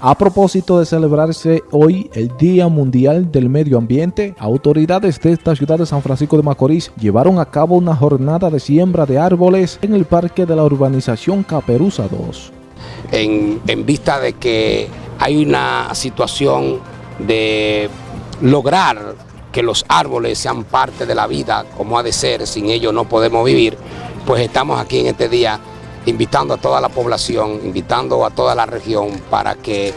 A propósito de celebrarse hoy el Día Mundial del Medio Ambiente, autoridades de esta ciudad de San Francisco de Macorís llevaron a cabo una jornada de siembra de árboles en el parque de la urbanización Caperuza 2. En, en vista de que hay una situación de lograr que los árboles sean parte de la vida como ha de ser, sin ellos no podemos vivir, pues estamos aquí en este día invitando a toda la población, invitando a toda la región para que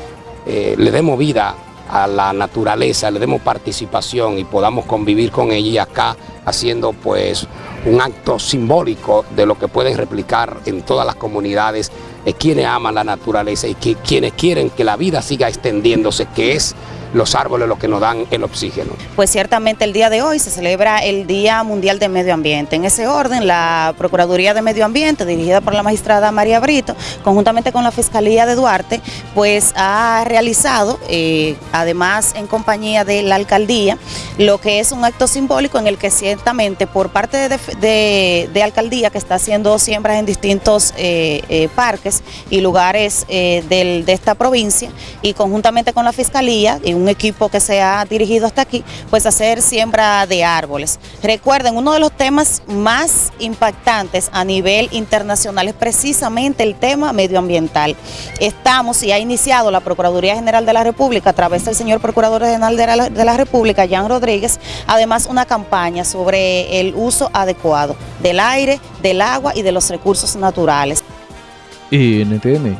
eh, le demos vida a la naturaleza, le demos participación y podamos convivir con ella acá haciendo pues un acto simbólico de lo que pueden replicar en todas las comunidades eh, quienes aman la naturaleza y que, quienes quieren que la vida siga extendiéndose, que es los árboles los que nos dan el oxígeno. Pues ciertamente el día de hoy se celebra el Día Mundial de Medio Ambiente. En ese orden, la Procuraduría de Medio Ambiente, dirigida por la magistrada María Brito, conjuntamente con la Fiscalía de Duarte, pues ha realizado, eh, además en compañía de la Alcaldía, lo que es un acto simbólico en el que ciertamente por parte de, Alcaldía, que está haciendo siembras en distintos eh, eh, parques y lugares de esta provincia, y conjuntamente con la Fiscalía, y un equipo que se ha dirigido hasta aquí, pues hacer siembra de árboles. Recuerden, uno de los temas más impactantes a nivel internacional es precisamente el tema medioambiental. Estamos y ha iniciado la Procuraduría General de la República a través del señor Procurador General de la, de la República, Jan Además una campaña sobre el uso adecuado del aire, del agua y de los recursos naturales. NTN,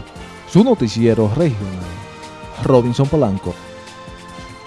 su noticiero regional. Robinson Polanco.